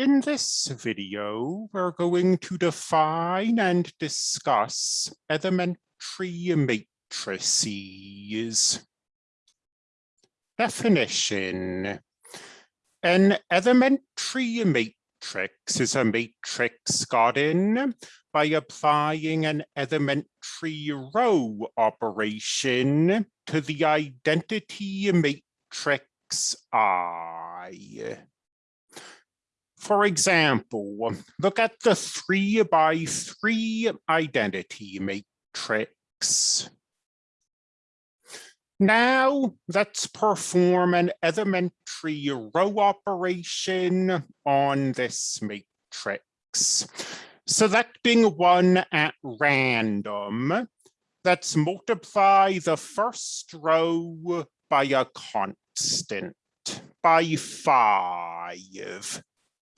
In this video, we're going to define and discuss elementary matrices. Definition. An elementary matrix is a matrix gotten by applying an elementary row operation to the identity matrix I. For example, look at the three by three identity matrix. Now let's perform an elementary row operation on this matrix. Selecting one at random, let's multiply the first row by a constant, by five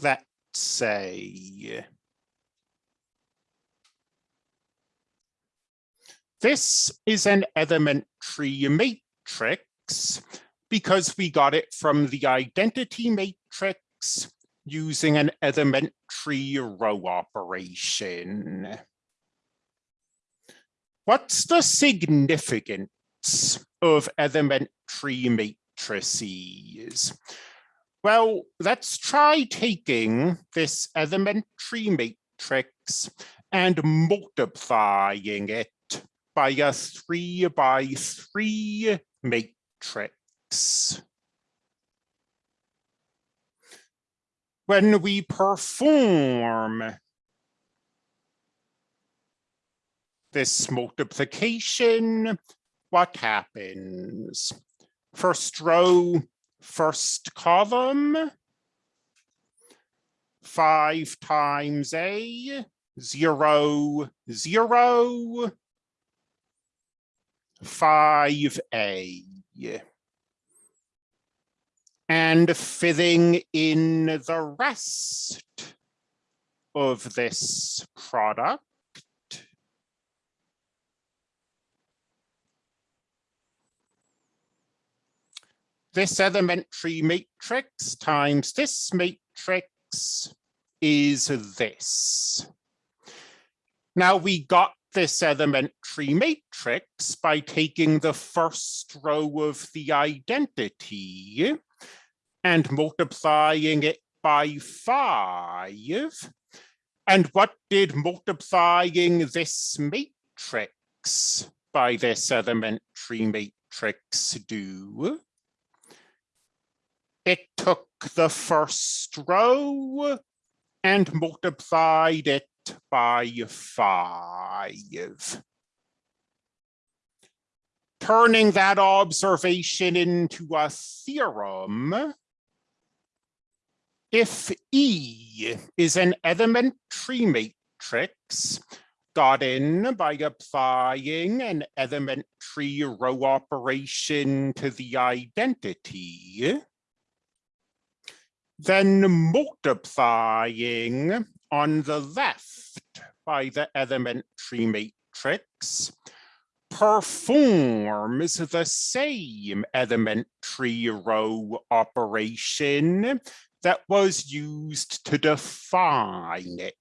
let's say this is an elementary matrix because we got it from the identity matrix using an elementary row operation. What's the significance of elementary matrices? Well, let's try taking this elementary matrix and multiplying it by a three by three matrix. When we perform this multiplication, what happens? First row first column, five times A, zero, zero, five A. And filling in the rest of this product. This elementary matrix times this matrix is this. Now we got this elementary matrix by taking the first row of the identity and multiplying it by five. And what did multiplying this matrix by this elementary matrix do? It took the first row and multiplied it by five. Turning that observation into a theorem, if E is an elementary matrix gotten by applying an elementary row operation to the identity, then multiplying on the left by the elementary matrix performs the same elementary row operation that was used to define it.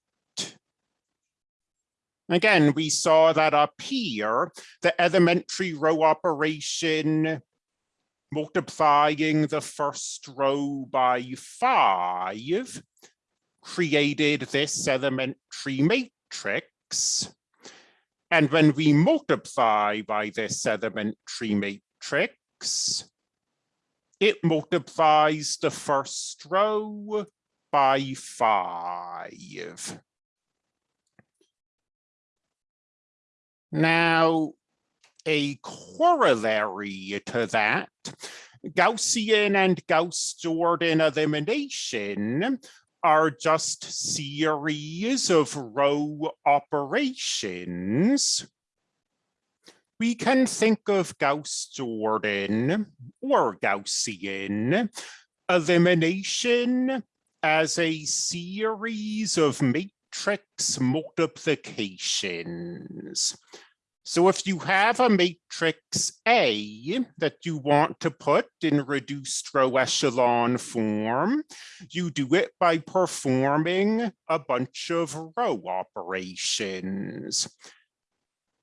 Again, we saw that up here, the elementary row operation multiplying the first row by five created this elementary matrix. And when we multiply by this elementary matrix, it multiplies the first row by five. Now, a corollary to that, Gaussian and Gauss-Jordan elimination are just series of row operations. We can think of Gauss-Jordan or Gaussian elimination as a series of matrix multiplications So if you have a matrix A that you want to put in reduced row echelon form, you do it by performing a bunch of row operations.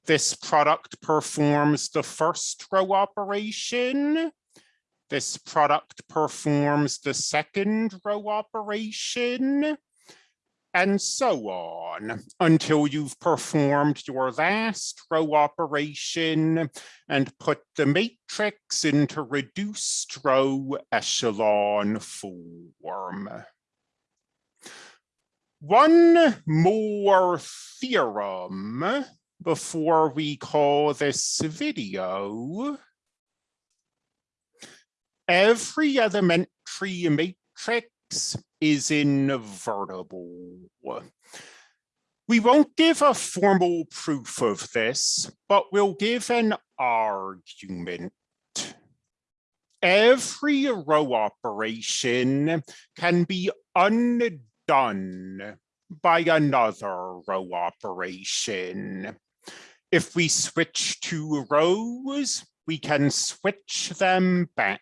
This product performs the first row operation. This product performs the second row operation and so on until you've performed your last row operation and put the matrix into reduced row echelon form. One more theorem before we call this video. Every elementary matrix is invertible. We won't give a formal proof of this, but we'll give an argument. Every row operation can be undone by another row operation. If we switch two rows, we can switch them back.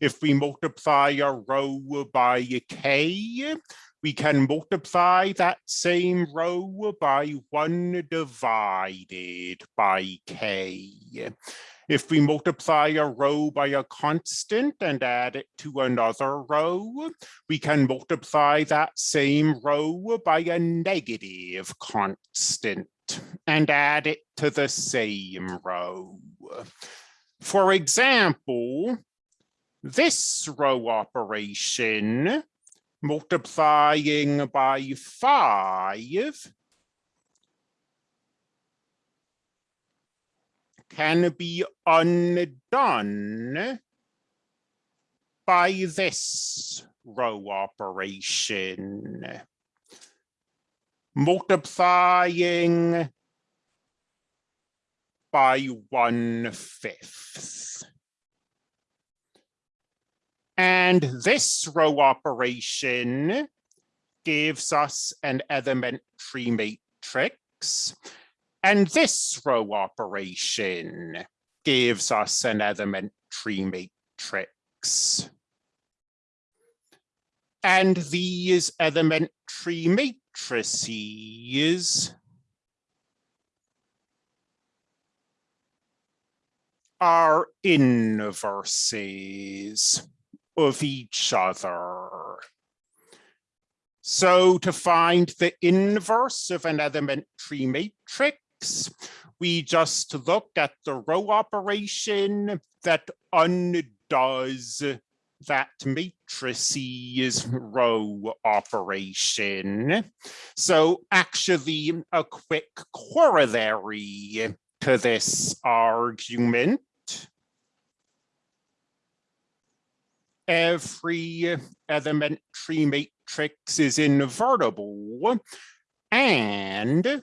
If we multiply a row by k, we can multiply that same row by 1 divided by k. If we multiply a row by a constant and add it to another row, we can multiply that same row by a negative constant and add it to the same row. For example, this row operation multiplying by five can be undone by this row operation. Multiplying by one fifth. And this row operation gives us an elementary matrix. And this row operation gives us an elementary matrix. And these elementary matrices are inverses of each other. So to find the inverse of an elementary matrix, we just look at the row operation that undoes that matrices row operation. So actually a quick corollary to this argument every uh, elementary matrix is invertible and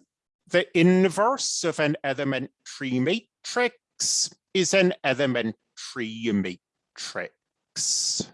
the inverse of an elementary matrix is an elementary matrix.